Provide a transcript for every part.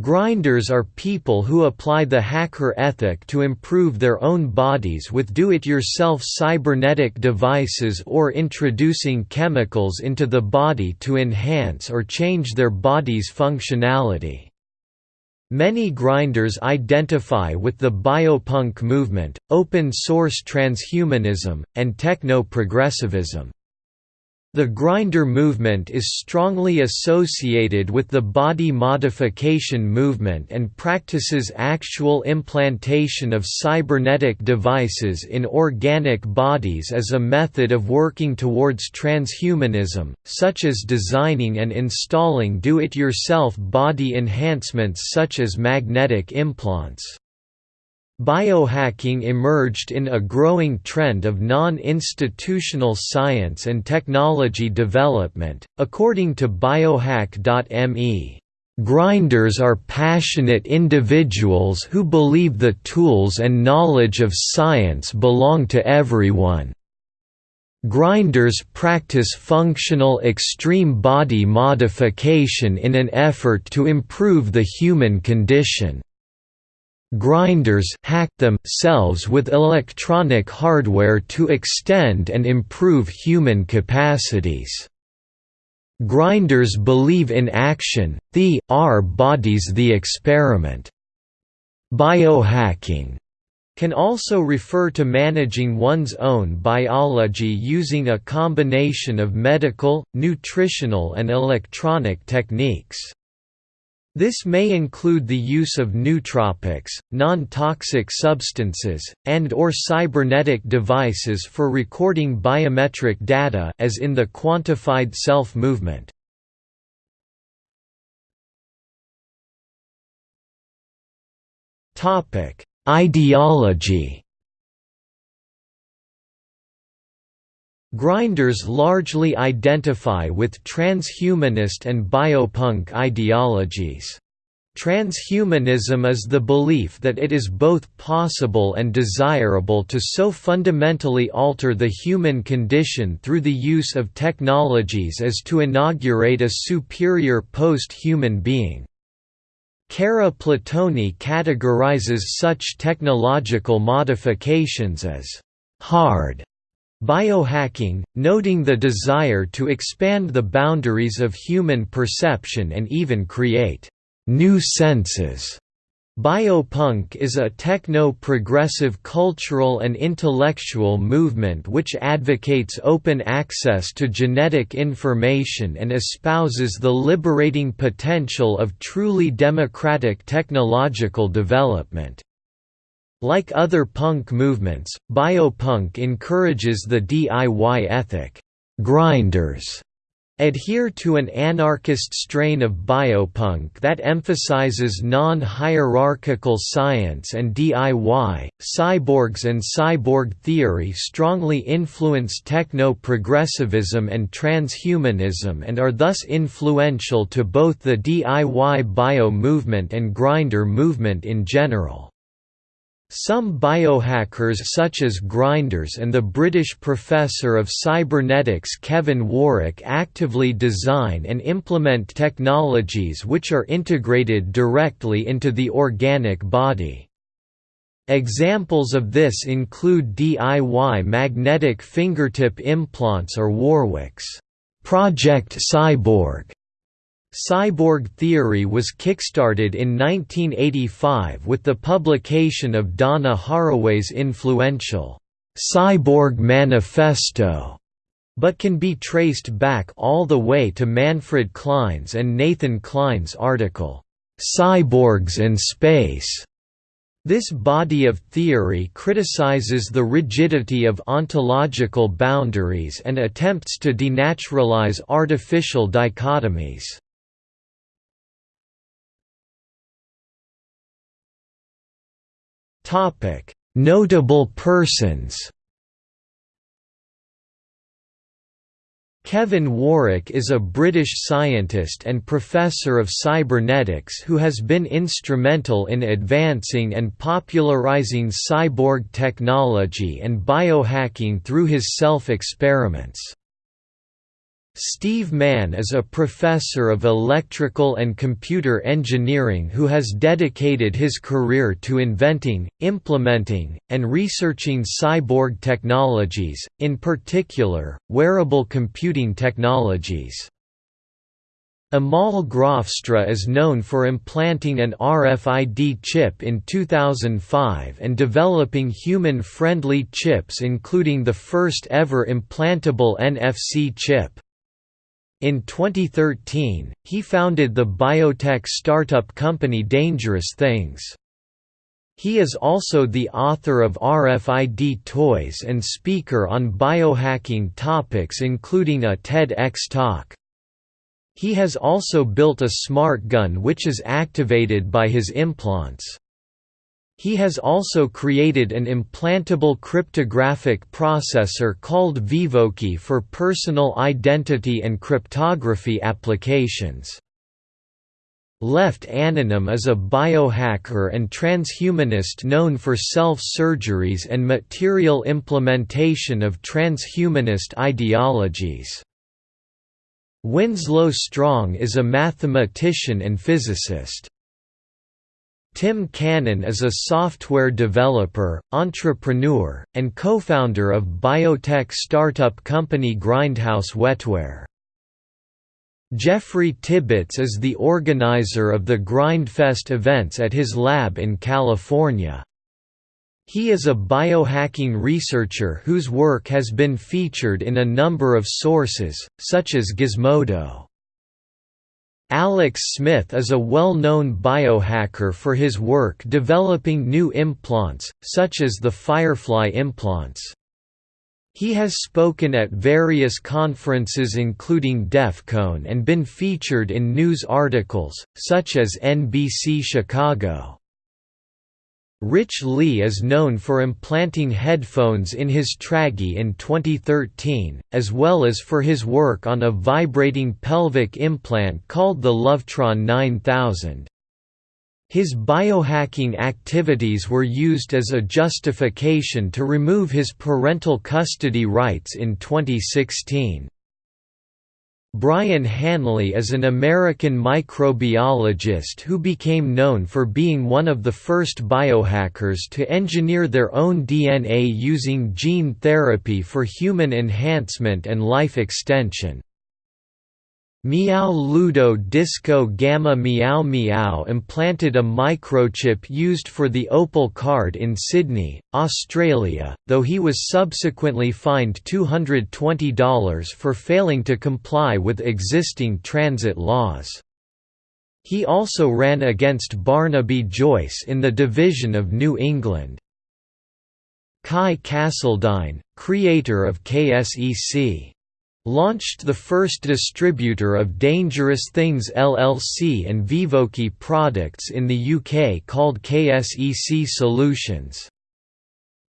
Grinders are people who apply the hacker ethic to improve their own bodies with do-it-yourself cybernetic devices or introducing chemicals into the body to enhance or change their body's functionality. Many grinders identify with the biopunk movement, open-source transhumanism, and techno-progressivism. The grinder movement is strongly associated with the body modification movement and practices actual implantation of cybernetic devices in organic bodies as a method of working towards transhumanism, such as designing and installing do-it-yourself body enhancements such as magnetic implants. Biohacking emerged in a growing trend of non-institutional science and technology development, according to biohack.me. Grinders are passionate individuals who believe the tools and knowledge of science belong to everyone. Grinders practice functional extreme body modification in an effort to improve the human condition. Grinders hack themselves with electronic hardware to extend and improve human capacities. Grinders believe in action, the, our bodies the experiment. Biohacking can also refer to managing one's own biology using a combination of medical, nutritional and electronic techniques. This may include the use of nootropics, non-toxic substances, and or cybernetic devices for recording biometric data as in the quantified self movement. Ideology Grinders largely identify with transhumanist and biopunk ideologies. Transhumanism is the belief that it is both possible and desirable to so fundamentally alter the human condition through the use of technologies as to inaugurate a superior post-human being. Kara Platoni categorizes such technological modifications as «hard» Biohacking, noting the desire to expand the boundaries of human perception and even create new senses. Biopunk is a techno-progressive cultural and intellectual movement which advocates open access to genetic information and espouses the liberating potential of truly democratic technological development. Like other punk movements, biopunk encourages the DIY ethic. Grinders adhere to an anarchist strain of biopunk that emphasizes non-hierarchical science and DIY. Cyborgs and cyborg theory strongly influence techno-progressivism and transhumanism and are thus influential to both the DIY bio movement and grinder movement in general. Some biohackers such as Grinders and the British professor of cybernetics Kevin Warwick actively design and implement technologies which are integrated directly into the organic body. Examples of this include DIY magnetic fingertip implants or Warwick's Project Cyborg Cyborg theory was kickstarted in 1985 with the publication of Donna Haraway's influential Cyborg Manifesto, but can be traced back all the way to Manfred Clynes and Nathan Kline's article, Cyborgs and Space. This body of theory criticizes the rigidity of ontological boundaries and attempts to denaturalize artificial dichotomies. Notable persons. Kevin Warwick is a British scientist and professor of cybernetics who has been instrumental in advancing and popularizing cyborg technology and biohacking through his self-experiments. Steve Mann is a professor of electrical and computer engineering who has dedicated his career to inventing, implementing, and researching cyborg technologies, in particular, wearable computing technologies. Amal Graafstra is known for implanting an RFID chip in 2005 and developing human-friendly chips including the first ever implantable NFC chip. In 2013, he founded the biotech startup company Dangerous Things. He is also the author of RFID toys and speaker on biohacking topics including a TEDx talk. He has also built a smart gun which is activated by his implants. He has also created an implantable cryptographic processor called Vivokey for personal identity and cryptography applications. Lepht Anonym is a biohacker and transhumanist known for self-surgeries and material implementation of transhumanist ideologies. Winslow Strong is a mathematician and physicist. Tim Cannon is a software developer, entrepreneur, and co-founder of biotech startup company Grindhouse Wetware. Jeffrey Tibbetts is the organizer of the Grindfest events at his lab in California. He is a biohacking researcher whose work has been featured in a number of sources, such as Gizmodo. Alex Smith is a well-known biohacker for his work developing new implants, such as the Firefly implants. He has spoken at various conferences including DEF CON and been featured in news articles, such as NBC Chicago. Rich Lee is known for implanting headphones in his Tragi in 2013, as well as for his work on a vibrating pelvic implant called the Lovetron 9000. His biohacking activities were used as a justification to remove his parental custody rights in 2016. Brian Hanley is an American microbiologist who became known for being one of the first biohackers to engineer their own DNA using gene therapy for human enhancement and life extension. Meow Ludo Disco Gamma Meow Meow implanted a microchip used for the Opal card in Sydney, Australia, though he was subsequently fined $220 for failing to comply with existing transit laws. He also ran against Barnaby Joyce in the Division of New England. Kai Kasseldine, creator of KSEC launched the first distributor of Dangerous Things LLC and Vivokey products in the UK called KSEC Solutions.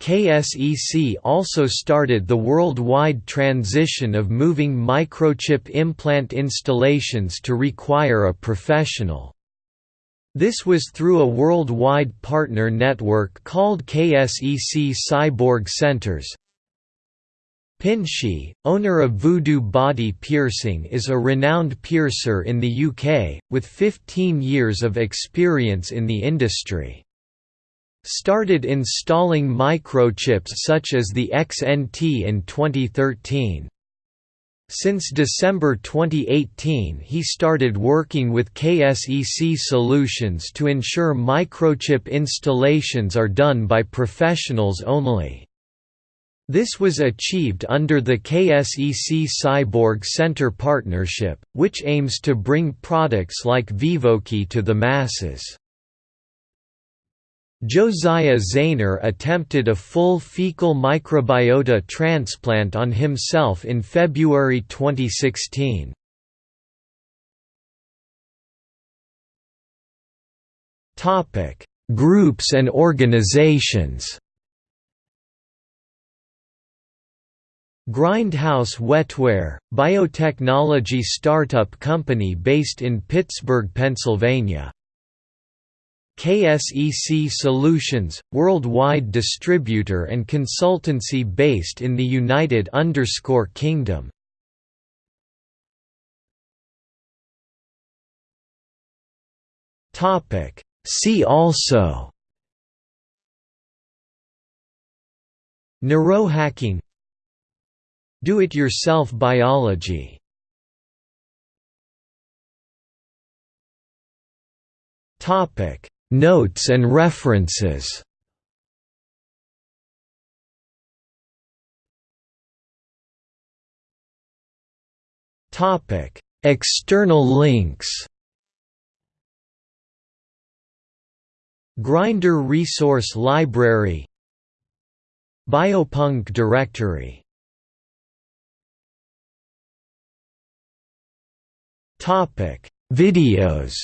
KSEC also started the worldwide transition of moving microchip implant installations to require a professional. This was through a worldwide partner network called KSEC Cyborg Centers, Pinshi, owner of Voodoo Body Piercing is a renowned piercer in the UK, with 15 years of experience in the industry. Started installing microchips such as the XNT in 2013. Since December 2018 he started working with KSEC Solutions to ensure microchip installations are done by professionals only. This was achieved under the KSEC Cyborg Center partnership, which aims to bring products like Vivokey to the masses. Josiah Zayner attempted a full fecal microbiota transplant on himself in February 2016. Groups and organizations Grindhouse Wetware, biotechnology startup company based in Pittsburgh, Pennsylvania. KSEC Solutions, worldwide distributor and consultancy based in the United Kingdom. See also Neurohacking do-it-yourself biology. Topic. Notes and references. Topic. External links. Grinder Resource Library. Biopunk directory Videos.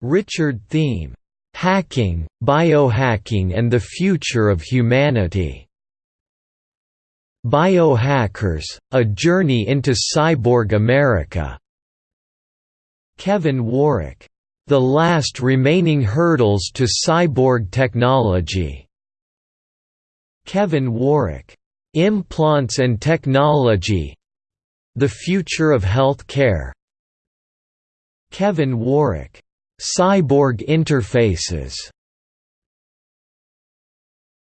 Richard Theme, "'Hacking, Biohacking and the Future of Humanity' Biohackers, A Journey into Cyborg America' Kevin Warwick, "'The Last Remaining Hurdles to Cyborg Technology' Kevin Warwick, "'Implants and Technology The Future of Health Care' Kevin Warwick, Cyborg Interfaces